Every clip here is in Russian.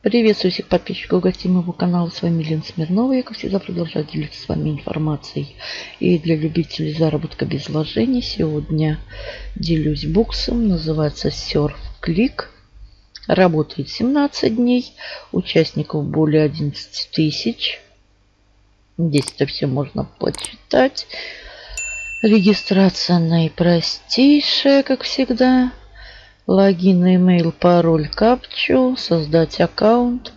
Приветствую всех подписчиков и гостей моего канала. С вами Лена Смирнова. Я, как всегда, продолжаю делиться с вами информацией. И для любителей заработка без вложений сегодня делюсь буксом. Называется Surf Click. Работает 17 дней. Участников более 11 тысяч. Здесь это все можно почитать. Регистрация наипростейшая, как всегда. Логин, email, пароль, капчу. Создать аккаунт.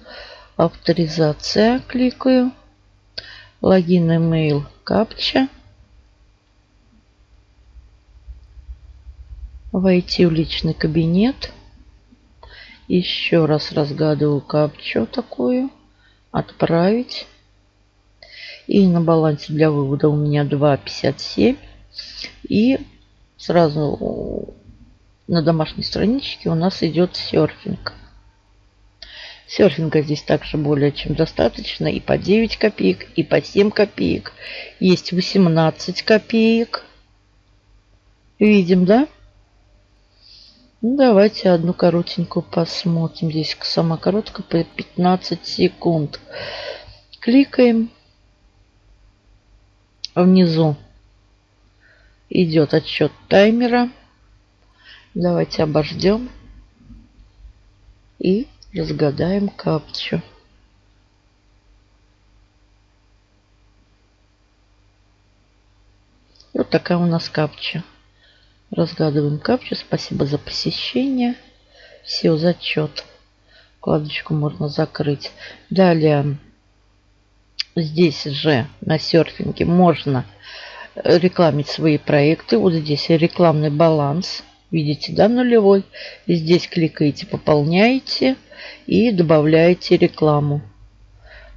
Авторизация. Кликаю. Логин, email, капча. Войти в личный кабинет. Еще раз разгадываю капчу такую. Отправить. И на балансе для вывода у меня 2,57. И сразу на домашней страничке у нас идет серфинг. Серфинга здесь также более чем достаточно. И по 9 копеек, и по 7 копеек. Есть 18 копеек. Видим, да? Давайте одну коротенькую посмотрим. Здесь сама короткая по 15 секунд. Кликаем. Внизу идет отсчет таймера. Давайте обождем и разгадаем капчу. Вот такая у нас капча. Разгадываем капчу. Спасибо за посещение. Все, зачет. Вкладочку можно закрыть. Далее, здесь же на серфинге можно рекламить свои проекты. Вот здесь рекламный баланс. Видите, да, нулевой. И здесь кликаете, пополняете и добавляете рекламу.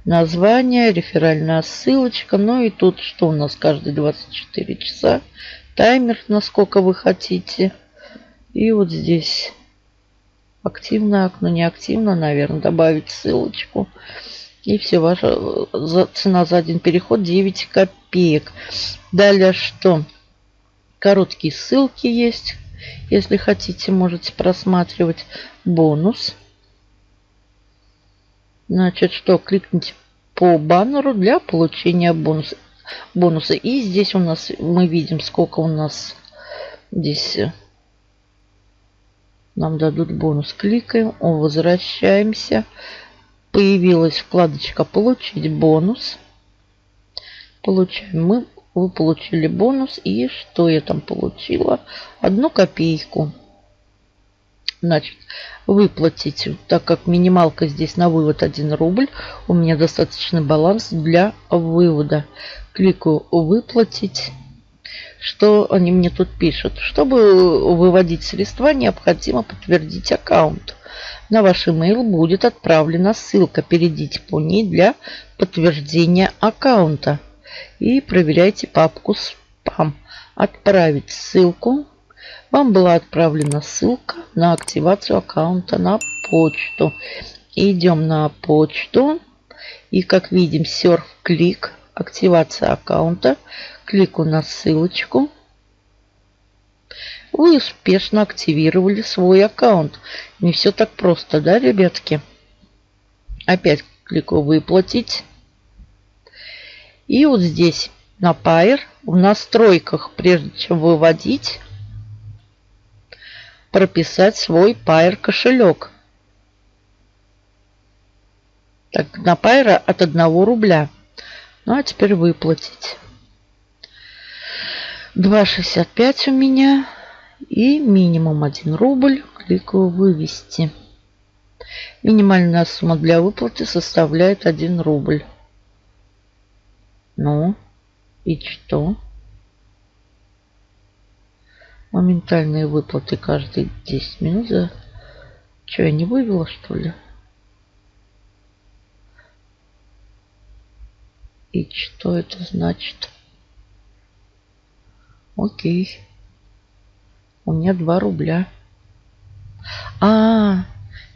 Название, реферальная ссылочка. Ну и тут что у нас каждые 24 часа. Таймер, насколько вы хотите. И вот здесь активно окно, не активно, наверное, добавить ссылочку. И все, ваша цена за один переход 9 копеек. Далее что? Короткие ссылки есть. Если хотите, можете просматривать бонус. Значит, что? Кликните по баннеру для получения бонуса. бонуса. И здесь у нас мы видим, сколько у нас здесь э, нам дадут бонус. Кликаем, возвращаемся. Появилась вкладочка «Получить бонус». Получаем мы вы получили бонус. И что я там получила? Одну копейку. Значит, выплатить, так как минималка здесь на вывод 1 рубль, у меня достаточный баланс для вывода. Кликаю «Выплатить». Что они мне тут пишут? Чтобы выводить средства, необходимо подтвердить аккаунт. На ваш email будет отправлена ссылка. Перейдите по ней для подтверждения аккаунта и проверяйте папку спам. Отправить ссылку. Вам была отправлена ссылка на активацию аккаунта на почту. Идем на почту. И как видим, Surf клик, активация аккаунта. Клику на ссылочку. Вы успешно активировали свой аккаунт. Не все так просто, да, ребятки? Опять клику выплатить. И вот здесь на Pair в настройках, прежде чем выводить, прописать свой Pair кошелек. Так, на Pair от 1 рубля. Ну а теперь выплатить. 2,65 у меня. И минимум 1 рубль. Кликаю вывести. Минимальная сумма для выплаты составляет 1 рубль. Ну, и что? Моментальные выплаты каждые 10 минут. Что, я не вывела, что ли? И что это значит? Окей. У меня 2 рубля. А, -а, -а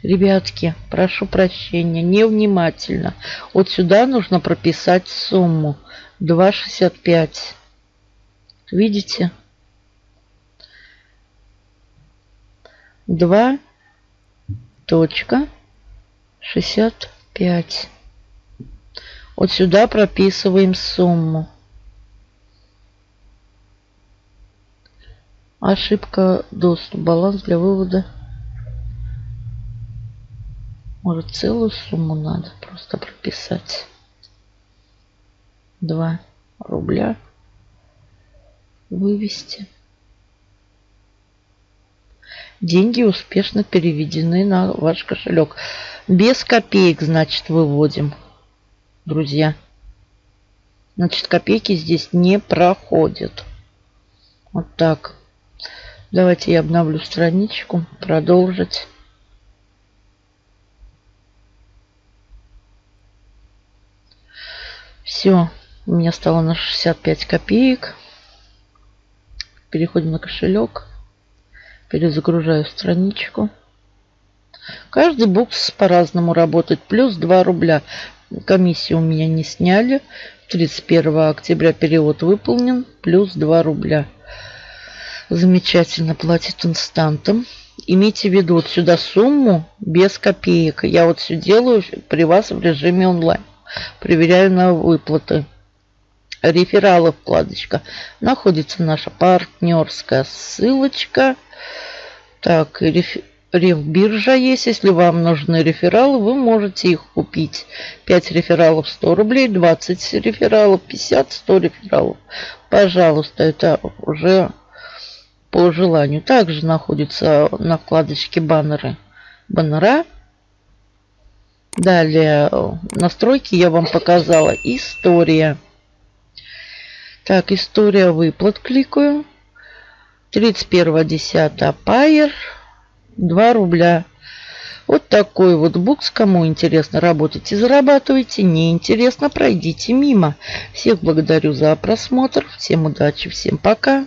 Ребятки, прошу прощения, невнимательно. Вот сюда нужно прописать сумму. 2,65. Видите? 2 точка 65. Вот сюда прописываем сумму. Ошибка доступ. Баланс для вывода. Может целую сумму надо просто прописать. 2 рубля. Вывести. Деньги успешно переведены на ваш кошелек. Без копеек, значит, выводим, друзья. Значит, копейки здесь не проходят. Вот так. Давайте я обновлю страничку. Продолжить. Все. У меня стало на 65 копеек. Переходим на кошелек. Перезагружаю страничку. Каждый букс по-разному работает. Плюс 2 рубля. Комиссию у меня не сняли. 31 октября перевод выполнен. Плюс 2 рубля. Замечательно. Платит инстантом. Имейте в виду, вот сюда сумму без копеек. Я вот все делаю при вас в режиме онлайн. Проверяю на выплаты. Рефералы вкладочка. Находится наша партнерская ссылочка. Так, реф... рефбиржа есть. Если вам нужны рефералы, вы можете их купить. 5 рефералов 100 рублей, 20 рефералов 50, 100 рефералов. Пожалуйста, это уже по желанию. Также находится на вкладочке баннеры. Баннера. Далее настройки я вам показала. История. Так, история выплат кликаю. 31.10 Пайер. 2 рубля. Вот такой вот букс. Кому интересно, работайте, зарабатывайте. Не интересно, пройдите мимо. Всех благодарю за просмотр. Всем удачи, всем пока.